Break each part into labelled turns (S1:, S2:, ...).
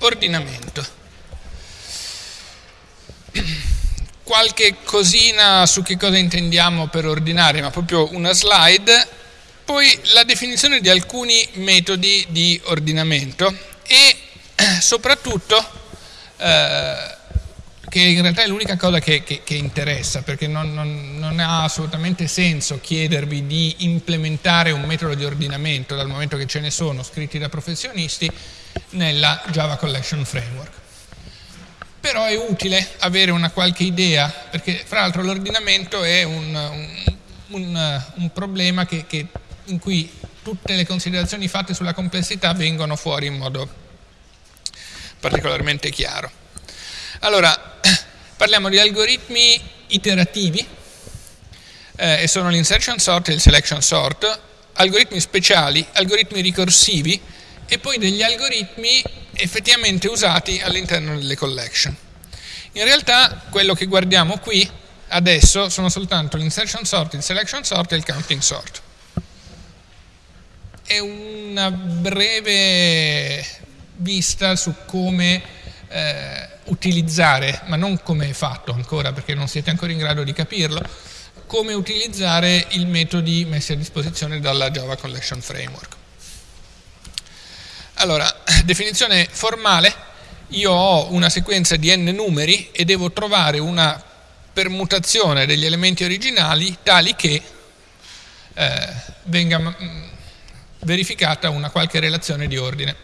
S1: ordinamento. Qualche cosina su che cosa intendiamo per ordinare, ma proprio una slide, poi la definizione di alcuni metodi di ordinamento e soprattutto eh, che in realtà è l'unica cosa che, che, che interessa, perché non, non, non, ha assolutamente senso chiedervi di implementare un metodo di ordinamento, dal momento che ce ne sono scritti da professionisti, nella Java Collection Framework. Però è utile avere una qualche idea, perché fra l'altro l'ordinamento è un, un, un, un problema che, in cui tutte le considerazioni fatte sulla complessità vengono fuori in modo particolarmente chiaro. Allora, parliamo di algoritmi iterativi, eh, e sono l'insertion sort e il selection sort, algoritmi speciali, algoritmi ricorsivi e poi degli algoritmi effettivamente usati all'interno delle collection. In realtà quello che guardiamo qui adesso sono soltanto l'insertion sort, il selection sort e il counting sort. È una breve vista su come eh, utilizzare, ma non come è fatto ancora perché non siete ancora in grado di capirlo, come utilizzare i metodi messi a disposizione dalla Java Collection Framework. Allora, definizione formale, io ho una sequenza di n numeri e devo trovare una permutazione degli elementi originali tali che eh, venga mm, verificata una qualche relazione di ordine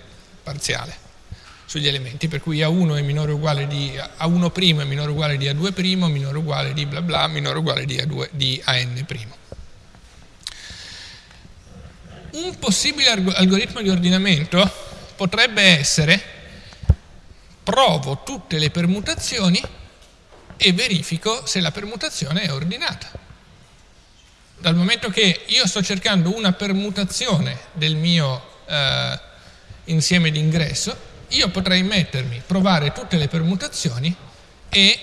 S1: parziale sugli elementi, per cui A1 è minore o uguale di A1' è minore uguale di A2', minore o uguale di bla bla, minore o uguale di, A2, di AN'. Un possibile algoritmo di ordinamento potrebbe essere provo tutte le permutazioni e verifico se la permutazione è ordinata. Dal momento che io sto cercando una permutazione del mio eh, insieme di ingresso, io potrei mettermi, provare tutte le permutazioni e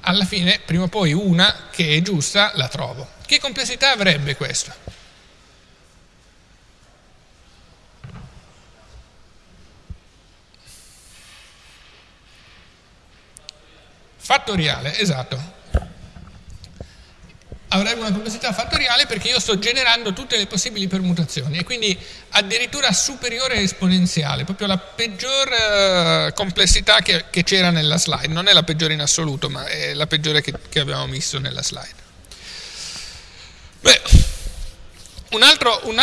S1: alla fine, prima o poi, una che è giusta la trovo. Che complessità avrebbe questo? Fattoriale, esatto avrebbe una complessità fattoriale perché io sto generando tutte le possibili permutazioni e quindi addirittura superiore esponenziale, proprio la peggior uh, complessità che, che c'era nella slide, non è la peggiore in assoluto, ma è la peggiore che, che abbiamo messo nella slide. Beh, un altro, un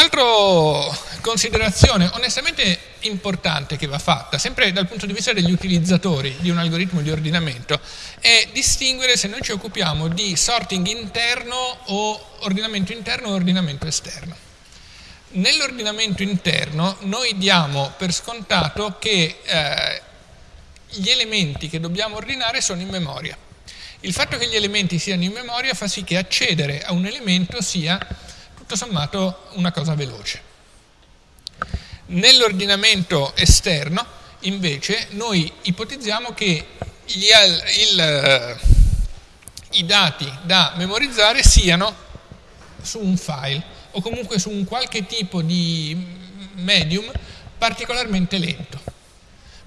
S1: considerazione onestamente importante che va fatta, sempre dal punto di vista degli utilizzatori di un algoritmo di ordinamento, è distinguere se noi ci occupiamo di sorting interno o ordinamento interno o ordinamento esterno. Nell'ordinamento interno noi diamo per scontato che eh, gli elementi che dobbiamo ordinare sono in memoria. Il fatto che gli elementi siano in memoria fa sì che accedere a un elemento sia tutto sommato una cosa veloce. Nell'ordinamento esterno, invece, noi ipotizziamo che gli, il, eh, i dati da memorizzare siano su un file o comunque su un qualche tipo di medium particolarmente lento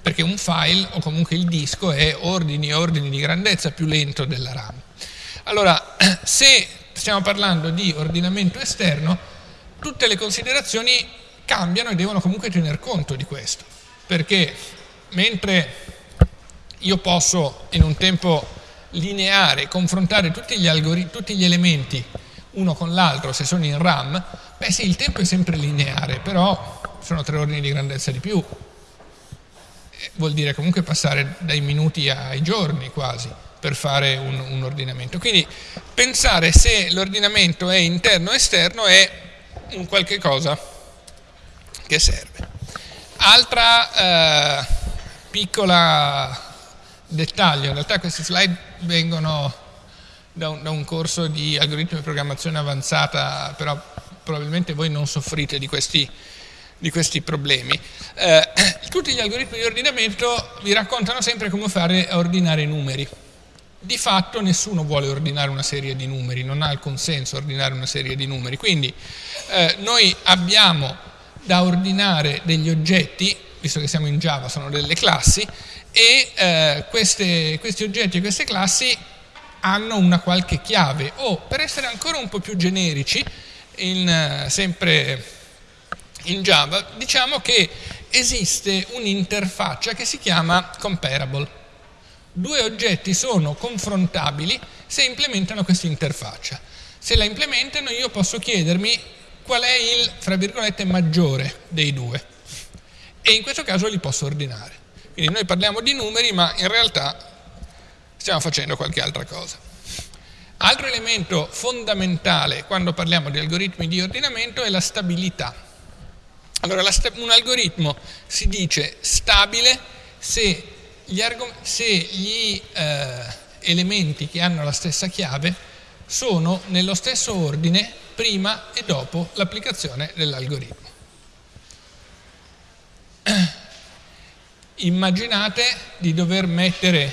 S1: perché un file o comunque il disco è ordini e ordini di grandezza più lento della RAM. Allora, se stiamo parlando di ordinamento esterno, tutte le considerazioni cambiano e devono comunque tener conto di questo, perché mentre io posso in un tempo lineare confrontare tutti gli, tutti gli elementi uno con l'altro se sono in RAM, beh sì, il tempo è sempre lineare, però sono tre ordini di grandezza di più, vuol dire comunque passare dai minuti ai giorni quasi per fare un, un ordinamento. Quindi pensare se l'ordinamento è interno o esterno è un qualche cosa che serve. Altra eh, piccola dettaglio, in realtà queste slide vengono da un, da un, corso di algoritmi di programmazione avanzata, però probabilmente voi non soffrite di questi, di questi problemi. Eh, tutti gli algoritmi di ordinamento vi raccontano sempre come fare a ordinare i numeri. Di fatto nessuno vuole ordinare una serie di numeri, non ha alcun senso ordinare una serie di numeri, quindi eh, noi abbiamo da ordinare degli oggetti, visto che siamo in Java, sono delle classi e eh, queste, questi oggetti e queste classi hanno una qualche chiave o per essere ancora un po' più generici, in, eh, sempre in Java, diciamo che esiste un'interfaccia che si chiama comparable. Due oggetti sono confrontabili se implementano questa interfaccia. Se la implementano io posso chiedermi qual è il, fra virgolette, maggiore dei due e in questo caso li posso ordinare. Quindi noi parliamo di numeri ma in realtà stiamo facendo qualche altra cosa. Altro elemento fondamentale quando parliamo di algoritmi di ordinamento è la stabilità. Allora, un algoritmo si dice stabile se gli, se gli eh, elementi che hanno la stessa chiave sono nello stesso ordine prima e dopo l'applicazione dell'algoritmo. Immaginate di dover mettere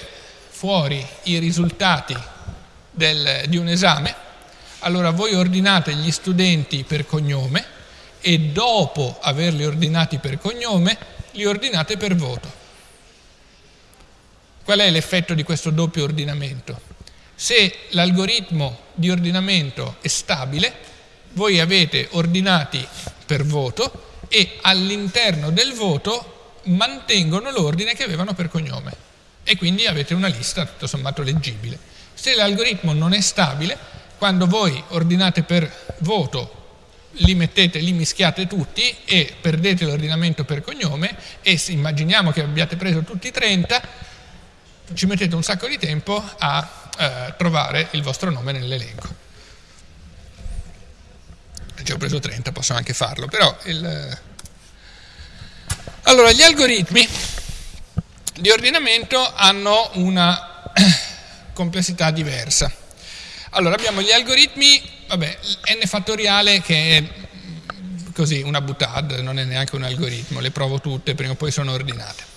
S1: fuori i risultati del, di un esame, allora voi ordinate gli studenti per cognome e dopo averli ordinati per cognome li ordinate per voto. Qual è l'effetto di questo doppio ordinamento? Se l'algoritmo di ordinamento è stabile, voi avete ordinati per voto e all'interno del voto mantengono l'ordine che avevano per cognome e quindi avete una lista tutto sommato leggibile. Se l'algoritmo non è stabile, quando voi ordinate per voto li mettete, li mischiate tutti e perdete l'ordinamento per cognome e se immaginiamo che abbiate preso tutti 30, ci mettete un sacco di tempo a eh, trovare il vostro nome nell'elenco. Ci ho preso 30, posso anche farlo, però il... Allora, gli algoritmi di ordinamento hanno una complessità diversa. Allora, abbiamo gli algoritmi, vabbè, n fattoriale che è così, una butad, non è neanche un algoritmo, le provo tutte, prima o poi sono ordinate.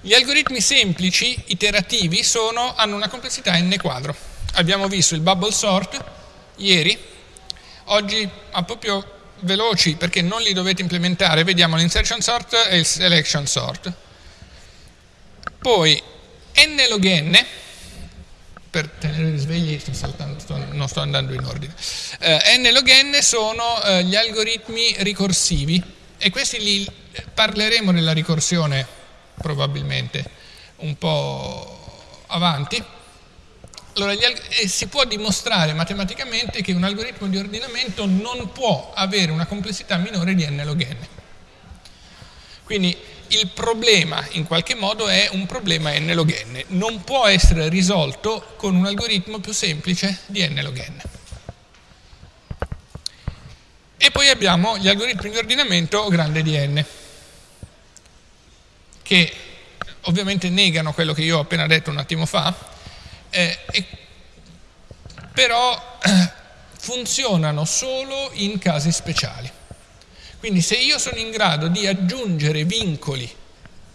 S1: Gli algoritmi semplici, iterativi, sono, hanno una complessità n quadro. Abbiamo visto il bubble sort ieri, oggi po' più veloci perché non li dovete implementare, vediamo l'insertion sort e il selection sort. Poi n log n, per tenere svegli sto saltando, non sto andando in ordine, eh, n log n sono eh, gli algoritmi ricorsivi e questi li parleremo nella ricorsione probabilmente un po' avanti. Allora, si può dimostrare matematicamente che un algoritmo di ordinamento non può avere una complessità minore di n log n. Quindi il problema in qualche modo è un problema n log n, non può essere risolto con un algoritmo più semplice di n log n. E poi abbiamo gli algoritmi di ordinamento grande di n che ovviamente negano quello che io ho appena detto un attimo fa, eh, e, però eh, funzionano solo in casi speciali. Quindi se io sono in grado di aggiungere vincoli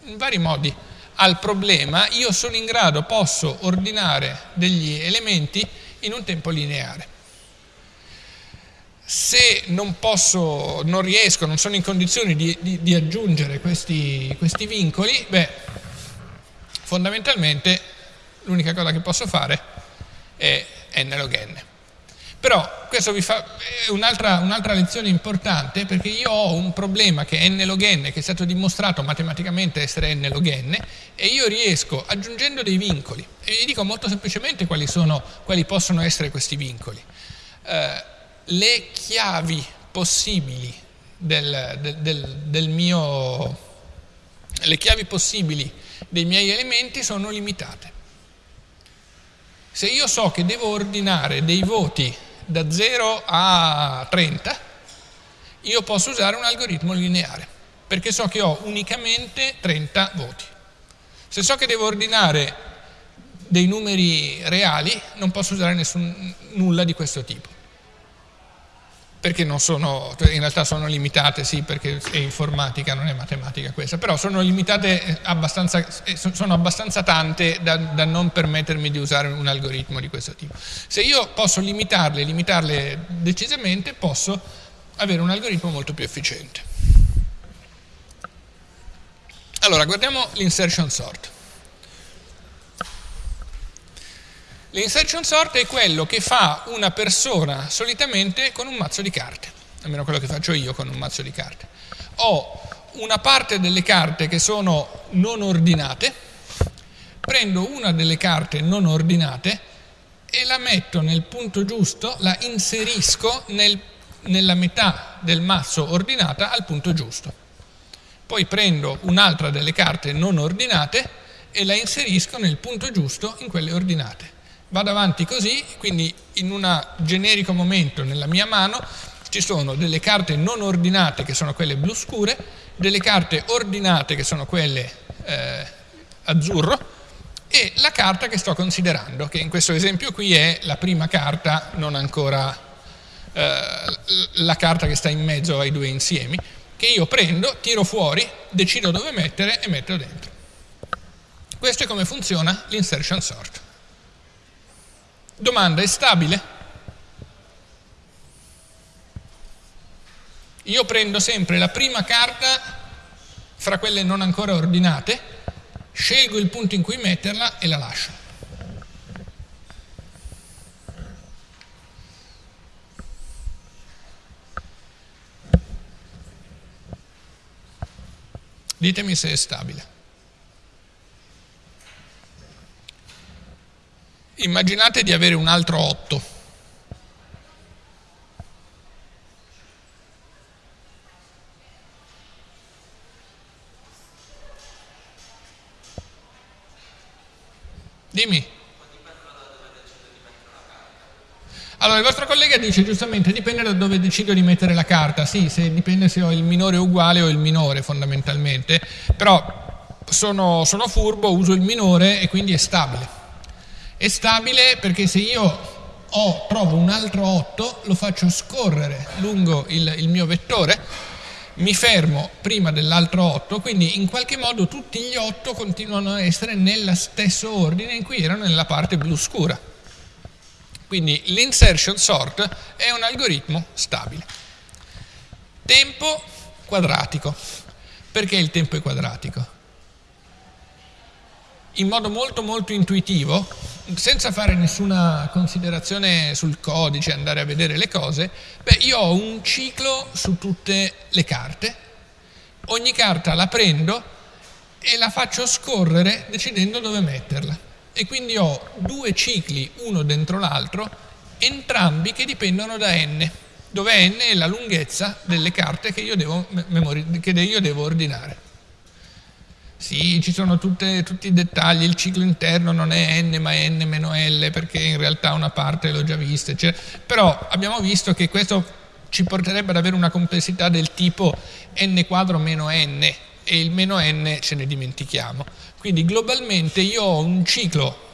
S1: in vari modi al problema, io sono in grado, posso ordinare degli elementi in un tempo lineare. Se non posso, non riesco, non sono in condizioni di, di, di aggiungere questi, questi vincoli, beh, fondamentalmente l'unica cosa che posso fare è n log n. Però questo vi fa un'altra, un'altra lezione importante perché io ho un problema che è n log n, che è stato dimostrato matematicamente essere n log n, e io riesco aggiungendo dei vincoli, e vi dico molto semplicemente quali, sono, quali possono essere questi vincoli. Eh, le chiavi possibili del, del, del, del mio le chiavi possibili dei miei elementi sono limitate. Se io so che devo ordinare dei voti da 0 a 30, io posso usare un algoritmo lineare, perché so che ho unicamente 30 voti. Se so che devo ordinare dei numeri reali, non posso usare nessun, nulla di questo tipo perché non sono, in realtà sono limitate, sì, perché è informatica, non è matematica questa, però sono limitate eh, abbastanza, eh, sono abbastanza tante da, da, non permettermi di usare un algoritmo di questo tipo. Se io posso limitarle, limitarle decisamente, posso avere un algoritmo molto più efficiente. Allora, guardiamo l'insertion sort. L'insertion sort è quello che fa una persona solitamente con un mazzo di carte, almeno quello che faccio io con un mazzo di carte. Ho una parte delle carte che sono non ordinate, prendo una delle carte non ordinate e la metto nel punto giusto, la inserisco nel, nella metà del mazzo ordinata al punto giusto. Poi prendo un'altra delle carte non ordinate e la inserisco nel punto giusto in quelle ordinate vado avanti così, quindi in un generico momento nella mia mano ci sono delle carte non ordinate che sono quelle blu scure, delle carte ordinate che sono quelle eh, azzurro e la carta che sto considerando, che in questo esempio qui è la prima carta, non ancora eh, la carta che sta in mezzo ai due insiemi, che io prendo, tiro fuori, decido dove mettere e metto dentro. Questo è come funziona l'insertion sort. Domanda, è stabile? Io prendo sempre la prima carta fra quelle non ancora ordinate, scelgo il punto in cui metterla e la lascio. Ditemi se è stabile. Immaginate di avere un altro 8. Dimmi. Allora, il vostro collega dice giustamente dipende da dove decido di mettere la carta. Sì, se dipende se ho il minore uguale o il minore fondamentalmente, però sono, sono furbo, uso il minore e quindi è stabile. È stabile perché se io ho, trovo un altro 8, lo faccio scorrere lungo il, il mio vettore, mi fermo prima dell'altro 8, quindi in qualche modo tutti gli 8 continuano a essere nello stesso ordine in cui erano nella parte blu scura. Quindi l'insertion sort è un algoritmo stabile. Tempo quadratico. Perché il tempo è quadratico? In modo molto molto intuitivo, senza fare nessuna considerazione sul codice, andare a vedere le cose, beh, io ho un ciclo su tutte le carte, ogni carta la prendo e la faccio scorrere decidendo dove metterla. E quindi ho due cicli, uno dentro l'altro, entrambi che dipendono da n, dove n è la lunghezza delle carte che io devo, che io devo ordinare. Sì, ci sono tutte, tutti i dettagli, il ciclo interno non è n ma è n meno L perché in realtà una parte l'ho già vista, eccetera. però abbiamo visto che questo ci porterebbe ad avere una complessità del tipo n quadro meno n e il meno n ce ne dimentichiamo. Quindi globalmente io ho un ciclo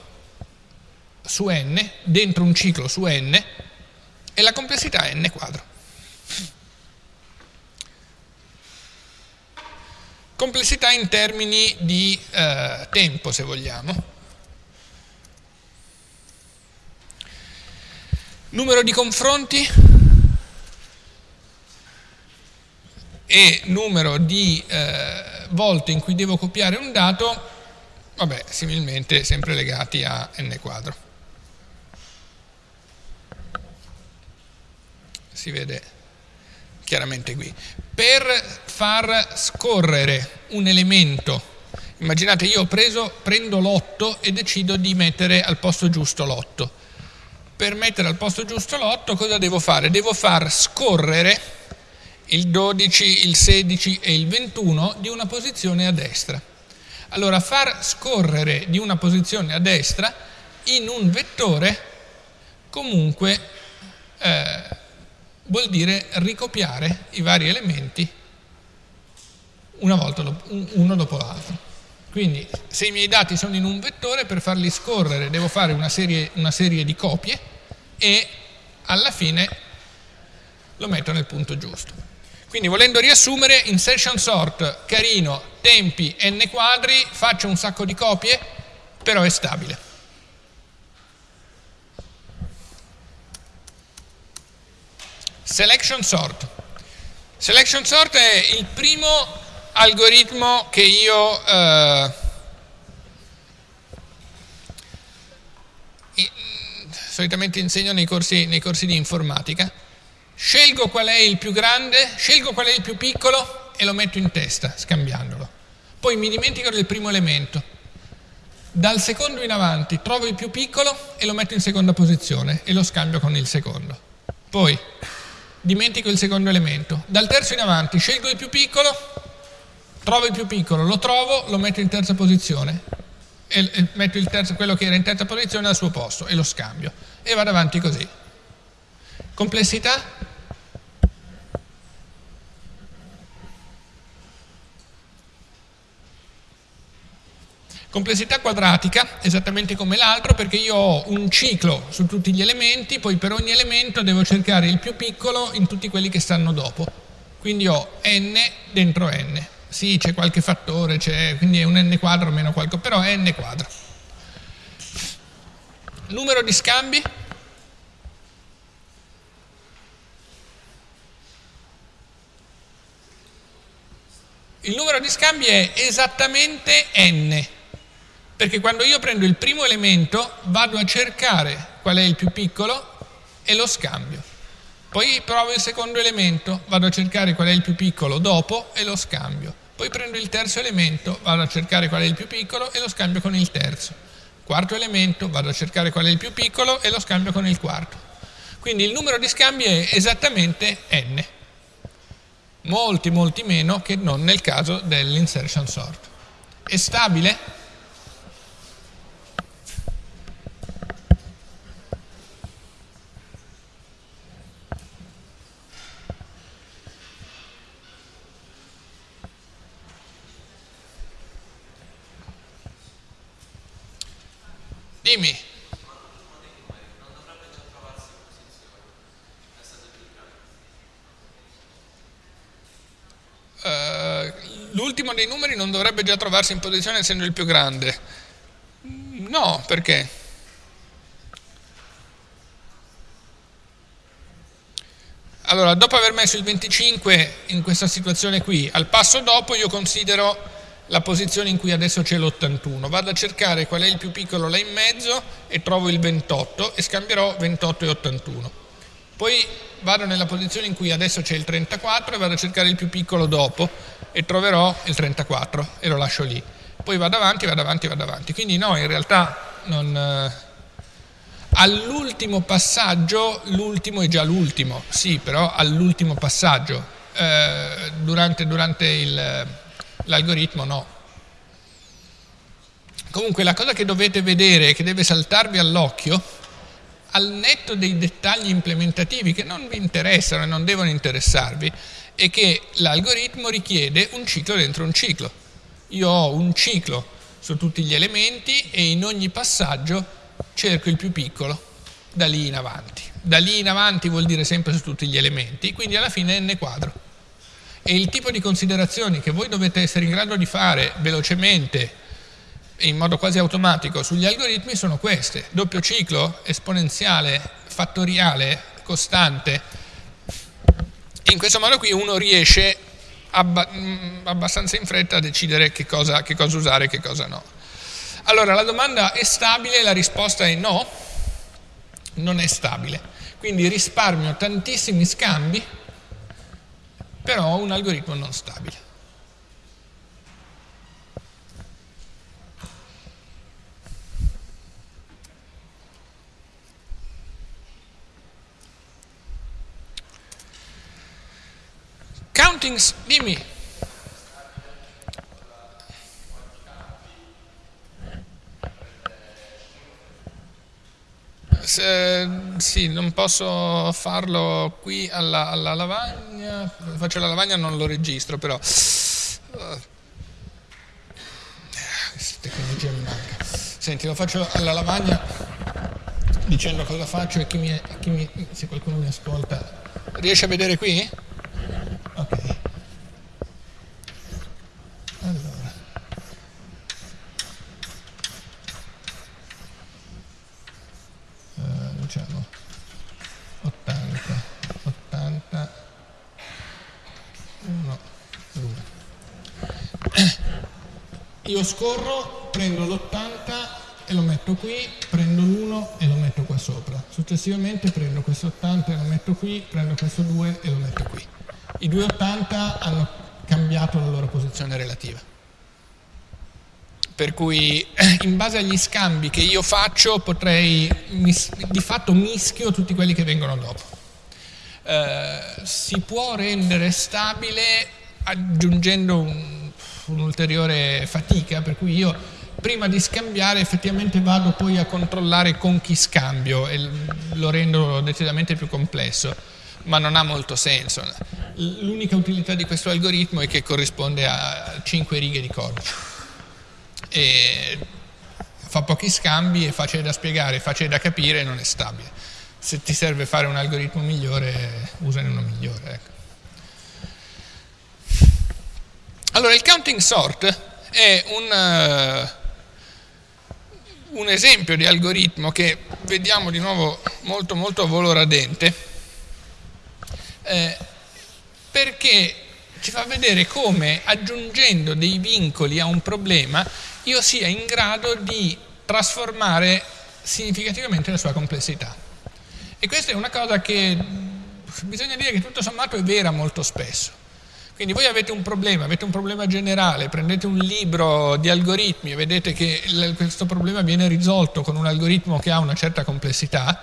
S1: su n, dentro un ciclo su n e la complessità è n quadro. Complessità in termini di eh, tempo, se vogliamo. Numero di confronti e numero di eh, volte in cui devo copiare un dato, vabbè, similmente sempre legati a n quadro. Si vede chiaramente qui. Per far scorrere un elemento, immaginate io ho preso, prendo l'8 e decido di mettere al posto giusto l'8. Per mettere al posto giusto l'8 cosa devo fare? Devo far scorrere il 12, il 16 e il 21 di una posizione a destra. Allora far scorrere di una posizione a destra in un vettore comunque eh, vuol dire ricopiare i vari elementi volta uno dopo l'altro. Quindi se i miei dati sono in un vettore, per farli scorrere devo fare una serie, una serie di copie e alla fine lo metto nel punto giusto. Quindi volendo riassumere, in session sort, carino, tempi, n quadri, faccio un sacco di copie, però è stabile. Selection sort. Selection sort è il primo algoritmo che io eh, solitamente insegno nei corsi, nei corsi di informatica, scelgo qual è il più grande, scelgo qual è il più piccolo e lo metto in testa, scambiandolo. Poi mi dimentico del primo elemento. Dal secondo in avanti trovo il più piccolo e lo metto in seconda posizione e lo scambio con il secondo. Poi dimentico il secondo elemento. Dal terzo in avanti scelgo il più piccolo, trovo il più piccolo, lo trovo, lo metto in terza posizione e, e metto terzo, quello che era in terza posizione al suo posto e lo scambio e vado avanti così. Complessità? Complessità quadratica, esattamente come l'altro, perché io ho un ciclo su tutti gli elementi, poi per ogni elemento devo cercare il più piccolo in tutti quelli che stanno dopo. Quindi ho n dentro n. Sì, c'è qualche fattore, quindi è un n quadro meno qualcosa, però è n quadro. Numero di scambi? Il numero di scambi è esattamente n, perché quando io prendo il primo elemento vado a cercare qual è il più piccolo e lo scambio. Poi provo il secondo elemento, vado a cercare qual è il più piccolo dopo e lo scambio. Poi prendo il terzo elemento, vado a cercare qual è il più piccolo e lo scambio con il terzo. Quarto elemento, vado a cercare qual è il più piccolo e lo scambio con il quarto. Quindi il numero di scambi è esattamente n. Molti, molti meno che non nel caso dell'insertion sort. È stabile? Dimmi. Uh, l'ultimo dei numeri non dovrebbe già trovarsi in posizione essendo il più grande. No, perché? Allora, dopo aver messo il 25 in questa situazione qui, al passo dopo io considero la posizione in cui adesso c'è l'81, vado a cercare qual è il più piccolo là in mezzo e trovo il 28 e scambierò 28 e 81. Poi vado nella posizione in cui adesso c'è il 34 e vado a cercare il più piccolo dopo e troverò il 34 e lo lascio lì. Poi vado avanti, vado avanti, vado avanti. Quindi no, in realtà non... Eh, all'ultimo passaggio, l'ultimo è già l'ultimo, sì, però all'ultimo passaggio, eh, durante, durante l'algoritmo no. Comunque la cosa che dovete vedere, che deve saltarvi all'occhio, al netto dei dettagli implementativi che non vi interessano e non devono interessarvi, è che l'algoritmo richiede un ciclo dentro un ciclo. Io ho un ciclo su tutti gli elementi e in ogni passaggio cerco il più piccolo da lì in avanti. Da lì in avanti vuol dire sempre su tutti gli elementi, quindi alla fine è n quadro e il tipo di considerazioni che voi dovete essere in grado di fare velocemente in modo quasi automatico sugli algoritmi sono queste. Doppio ciclo, esponenziale, fattoriale, costante. In questo modo qui uno riesce abba mm, abbastanza in fretta a decidere che cosa, che cosa usare e che cosa no. Allora, la domanda è stabile? La risposta è no, non è stabile. Quindi risparmio tantissimi scambi però un algoritmo non stabile. Countings, dimmi. Se, sì, non posso farlo qui alla, alla, lavagna, faccio la lavagna non lo registro però. Questa tecnologia mi manca. Senti, lo faccio alla lavagna dicendo cosa faccio e chi mi, chi mi, se qualcuno mi ascolta. Riesce a vedere qui? Ok. diciamo 80 80 1 2 io scorro, prendo l'80 e lo metto qui, prendo l'1 e lo metto qua sopra. Successivamente prendo questo 80 e lo metto qui, prendo questo 2 e lo metto qui. I due 80 hanno cambiato la loro posizione relativa. Per cui in base agli scambi che io faccio potrei, di fatto mischio tutti quelli che vengono dopo. Eh, si può rendere stabile aggiungendo un, un'ulteriore fatica, per cui io prima di scambiare effettivamente vado poi a controllare con chi scambio e lo rendo decisamente più complesso, ma non ha molto senso. L'unica utilità di questo algoritmo è che corrisponde a 5 righe di codice. E fa pochi scambi, è facile da spiegare, è facile da capire e non è stabile. Se ti serve fare un algoritmo migliore, usane uno migliore. Ecco. Allora, il counting sort è un, uh, un esempio di algoritmo che vediamo di nuovo molto molto a volo radente, eh, perché ci fa vedere come aggiungendo dei vincoli a un problema io sia in grado di trasformare significativamente la sua complessità. E questa è una cosa che bisogna dire che tutto sommato è vera molto spesso. Quindi voi avete un problema, avete un problema generale, prendete un libro di algoritmi e vedete che questo problema viene risolto con un algoritmo che ha una certa complessità,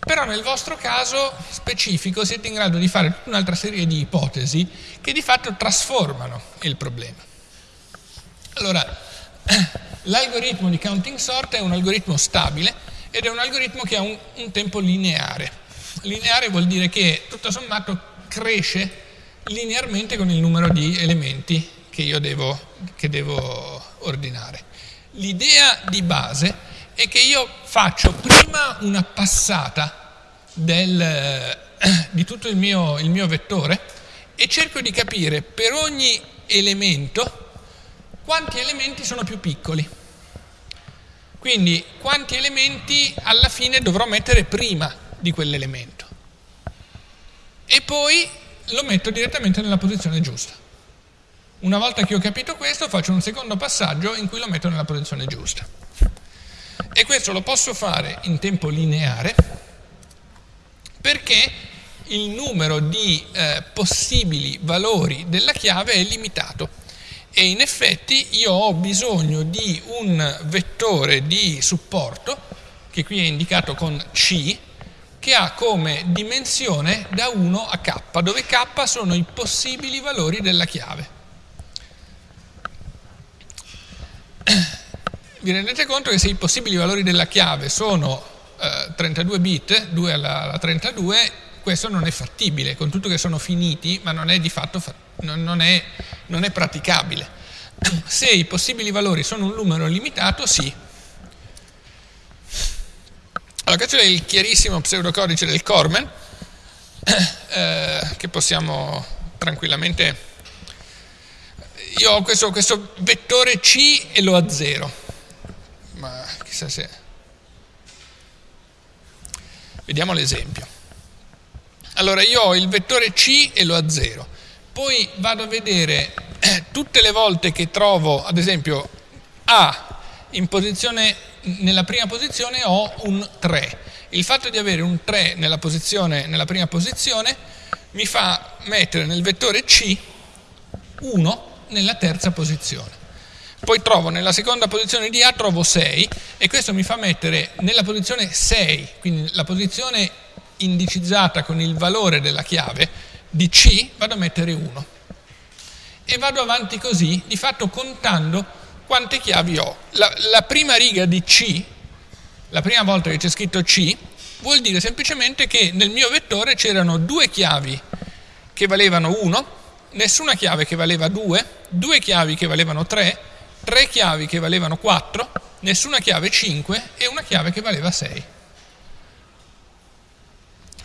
S1: però nel vostro caso specifico siete in grado di fare tutta un'altra serie di ipotesi che di fatto trasformano il problema. Allora, l'algoritmo di counting sort è un algoritmo stabile ed è un algoritmo che ha un, un tempo lineare. Lineare vuol dire che tutto sommato cresce linearmente con il numero di elementi che io devo, che devo ordinare. L'idea di base è che io faccio prima una passata del, di tutto il mio, il mio vettore e cerco di capire per ogni elemento quanti elementi sono più piccoli. Quindi quanti elementi alla fine dovrò mettere prima di quell'elemento. E poi lo metto direttamente nella posizione giusta. Una volta che ho capito questo faccio un secondo passaggio in cui lo metto nella posizione giusta. E questo lo posso fare in tempo lineare perché il numero di eh, possibili valori della chiave è limitato e in effetti io ho bisogno di un vettore di supporto che qui è indicato con C che ha come dimensione da 1 a k, dove k sono i possibili valori della chiave. Vi rendete conto che se i possibili valori della chiave sono eh, 32 bit, 2 alla, alla, 32, questo non è fattibile, con tutto che sono finiti, ma non è di fatto non, è, non è praticabile. Se i possibili valori sono un numero limitato, sì, allora, questo è il chiarissimo pseudocodice del Cormen, eh, che possiamo tranquillamente... Io ho questo, questo vettore C e lo azzero, ma chissà se... Vediamo l'esempio. Allora, io ho il vettore C e lo azzero, poi vado a vedere eh, tutte le volte che trovo, ad esempio, A posizione nella prima posizione ho un 3. Il fatto di avere un 3 nella, nella prima posizione mi fa mettere nel vettore C 1 nella terza posizione. Poi trovo nella seconda posizione di A trovo 6 e questo mi fa mettere nella posizione 6, quindi la posizione indicizzata con il valore della chiave di C, vado a mettere 1. E vado avanti così, di fatto contando quante chiavi ho? La, la prima riga di C, la prima volta che c'è scritto C, vuol dire semplicemente che nel mio vettore c'erano due chiavi che valevano 1, nessuna chiave che valeva 2, due chiavi che valevano 3, tre chiavi che valevano 4, nessuna chiave 5 e una chiave che valeva 6.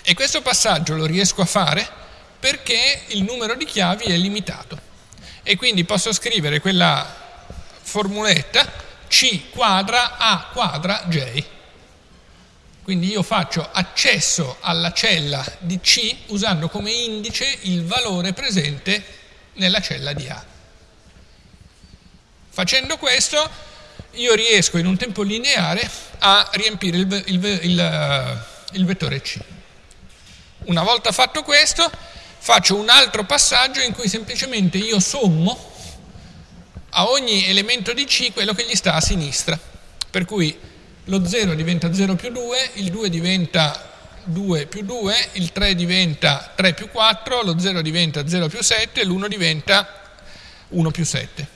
S1: E questo passaggio lo riesco a fare perché il numero di chiavi è limitato. E quindi posso scrivere quella formuletta C quadra A quadra J. Quindi io faccio accesso alla cella di C usando come indice il valore presente nella cella di A. Facendo questo io riesco in un tempo lineare a riempire il, il, il, il vettore C. Una volta fatto questo faccio un altro passaggio in cui semplicemente io sommo a ogni elemento di C quello che gli sta a sinistra. Per cui lo 0 diventa 0 più 2, il 2 diventa 2 più 2, il 3 diventa 3 più 4, lo 0 diventa 0 più 7 e l'1 diventa 1 più 7.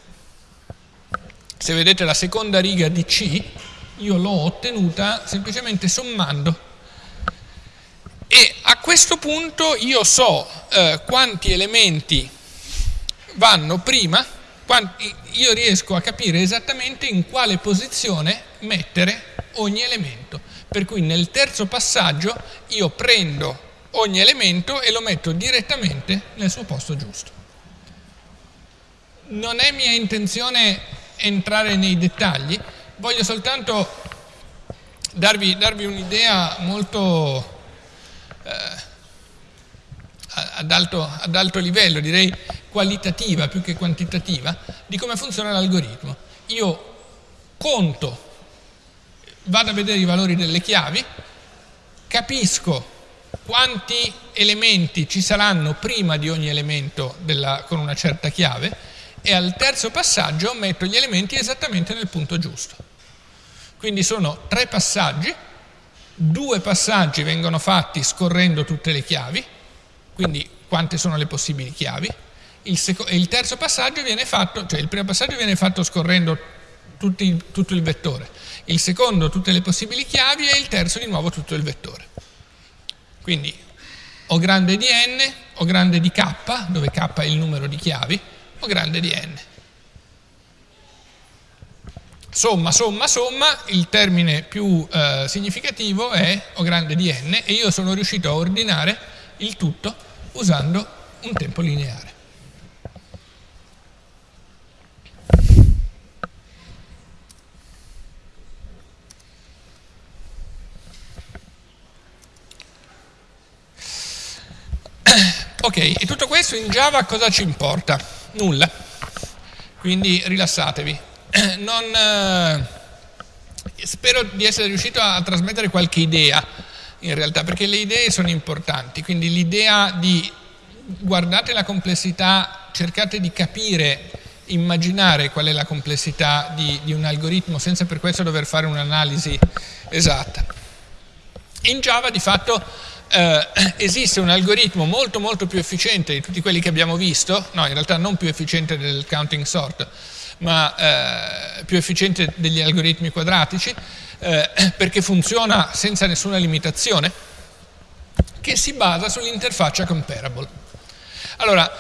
S1: Se vedete la seconda riga di C, io l'ho ottenuta semplicemente sommando. E a questo punto io so eh, quanti elementi vanno prima, quanti, io riesco a capire esattamente in quale posizione mettere ogni elemento. Per cui nel terzo passaggio io prendo ogni elemento e lo metto direttamente nel suo posto giusto. Non è mia intenzione entrare nei dettagli, voglio soltanto darvi, darvi un'idea molto eh, ad, alto, ad alto livello, direi qualitativa più che quantitativa, di come funziona l'algoritmo. Io conto vado a vedere i valori delle chiavi, capisco quanti elementi ci saranno prima di ogni elemento della, con una certa chiave e al terzo passaggio metto gli elementi esattamente nel punto giusto. Quindi sono tre passaggi, due passaggi vengono fatti scorrendo tutte le chiavi, quindi quante sono le possibili chiavi, il, il terzo passaggio viene fatto, cioè il primo passaggio viene fatto scorrendo tutti, tutto il vettore, il secondo tutte le possibili chiavi e il terzo di nuovo tutto il vettore. Quindi O grande di n, O grande di k, dove k è il numero di chiavi, O grande di n. Somma, somma, somma, il termine più eh, significativo è O grande di n e io sono riuscito a ordinare il tutto usando un tempo lineare. Ok, e tutto questo in Java cosa ci importa? Nulla. Quindi rilassatevi. Non, eh, spero di essere riuscito a trasmettere qualche idea, in realtà, perché le idee sono importanti. Quindi l'idea di guardate la complessità, cercate di capire, immaginare qual è la complessità di, di un algoritmo senza per questo dover fare un'analisi esatta. In Java di fatto eh, esiste un algoritmo molto molto più efficiente di tutti quelli che abbiamo visto, no in realtà non più efficiente del counting sort, ma eh, più efficiente degli algoritmi quadratici, eh, perché funziona senza nessuna limitazione, che si basa sull'interfaccia comparable. Allora,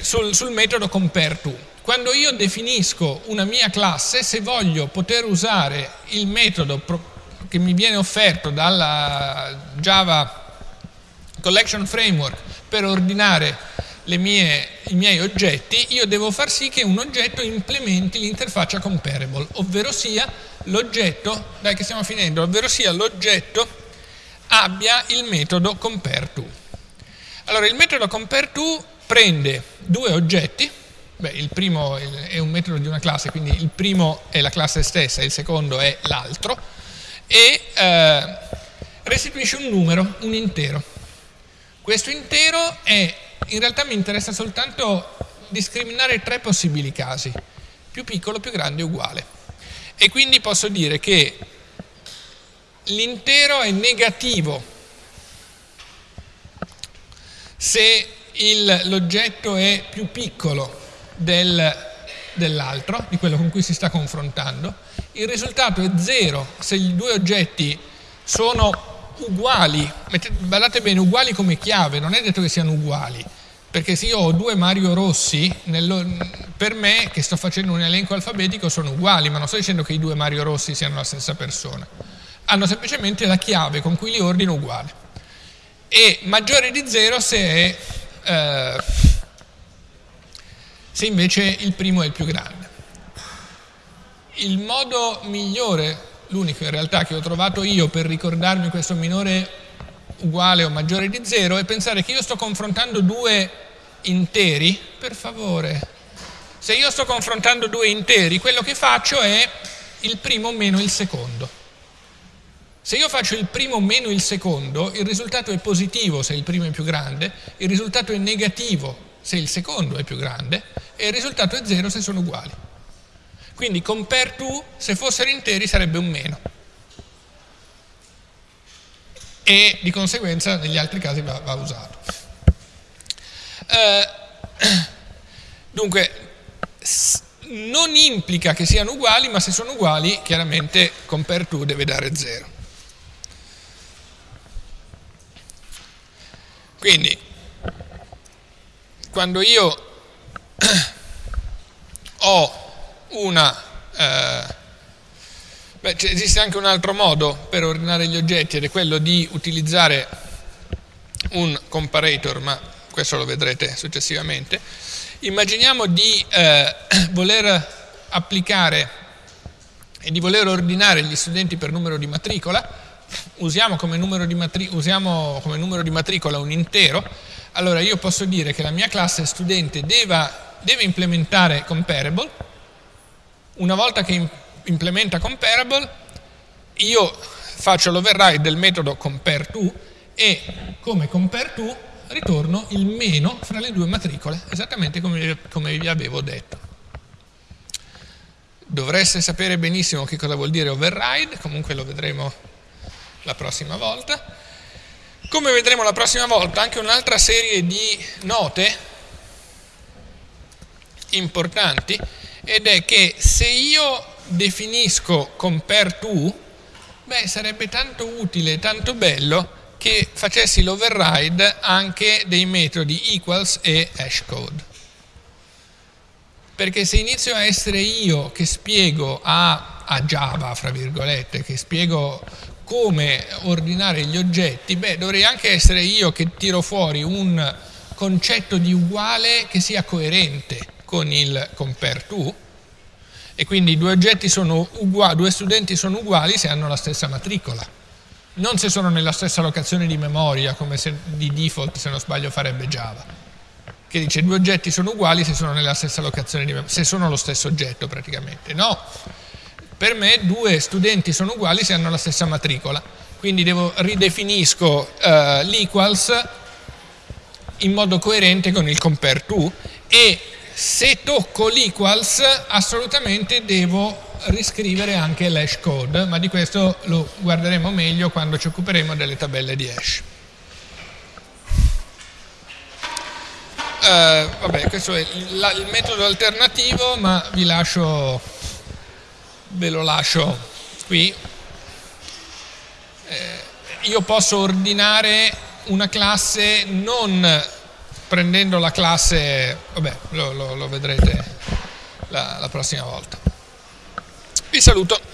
S1: sul, sul metodo compareTo, quando io definisco una mia classe, se voglio poter usare il metodo che mi viene offerto dalla Java collection framework per ordinare mie, i miei oggetti, io devo far sì che un oggetto implementi l'interfaccia comparable, ovvero sia l'oggetto, dai che stiamo finendo, ovvero sia l'oggetto abbia il metodo compareTo. Allora il metodo compareTo prende due oggetti, beh, il primo è un metodo di una classe, quindi il primo è la classe stessa, il secondo è l'altro, e eh, restituisce un numero, un intero. Questo intero è, in realtà mi interessa soltanto discriminare tre possibili casi, più piccolo, più grande uguale. E quindi posso dire che l'intero è negativo se l'oggetto è più piccolo del, dell'altro, di quello con cui si sta confrontando, il risultato è zero se i due oggetti sono uguali, guardate bene, uguali come chiave, non è detto che siano uguali, perché se io ho due Mario Rossi, per me che sto facendo un elenco alfabetico sono uguali, ma non sto dicendo che i due Mario Rossi siano la stessa persona, hanno semplicemente la chiave con cui li ordino uguale. E maggiore di zero se, è, eh, se invece il primo è il più grande. Il modo migliore l'unico in realtà che ho trovato io per ricordarmi questo minore uguale o maggiore di zero è pensare che io sto confrontando due interi, per favore, Se io sto confrontando due interi, quello che faccio è il primo meno il secondo. Se io faccio il primo meno il secondo, il risultato è positivo se il primo è più grande, il risultato è negativo se il secondo è più grande e il risultato è zero se sono uguali. Quindi compare to, se fossero interi, sarebbe un meno. E di conseguenza negli altri casi va, va usato. Eh, dunque, non implica che siano uguali, ma se sono uguali, chiaramente compare to deve dare 0. Quindi, quando io ho una... Eh, beh, esiste anche un altro modo per ordinare gli oggetti ed è quello di utilizzare un comparator, ma questo lo vedrete successivamente. Immaginiamo di eh, voler applicare e di voler ordinare gli studenti per numero di matricola, usiamo come numero di, usiamo come numero di matricola un intero, allora io posso dire che la mia classe studente deva, deve implementare comparable, una volta che implementa comparable, io faccio l'override del metodo compareTo e come compareTo ritorno il meno fra le due matricole, esattamente come, come vi avevo detto. Dovreste sapere benissimo che cosa vuol dire override, comunque lo vedremo la prossima volta. Come vedremo la prossima volta, anche un'altra serie di note importanti ed è che se io definisco compare to, beh, sarebbe tanto utile, tanto bello che facessi l'override anche dei metodi equals e hashcode. Perché se inizio a essere io che spiego a, a Java, fra virgolette, che spiego come ordinare gli oggetti, beh, dovrei anche essere io che tiro fuori un concetto di uguale che sia coerente con il compare to e quindi due uguali, due studenti sono uguali se hanno la stessa matricola. Non se sono nella stessa locazione di memoria, come se, di default se non sbaglio farebbe Java, che dice due oggetti sono uguali se sono nella stessa locazione di memoria, se sono lo stesso oggetto praticamente. No, per me due studenti sono uguali se hanno la stessa matricola, quindi devo, ridefinisco uh, l'equals in modo coerente con il compare to e se tocco l'equals assolutamente devo riscrivere anche l'hash code, ma di questo lo guarderemo meglio quando ci occuperemo delle tabelle di hash. Uh, vabbè, questo è il, la, il, metodo alternativo, ma vi lascio, ve lo lascio qui. Eh, io posso ordinare una classe non prendendo la classe, vabbè, lo, lo, lo vedrete la, la prossima volta. Vi saluto.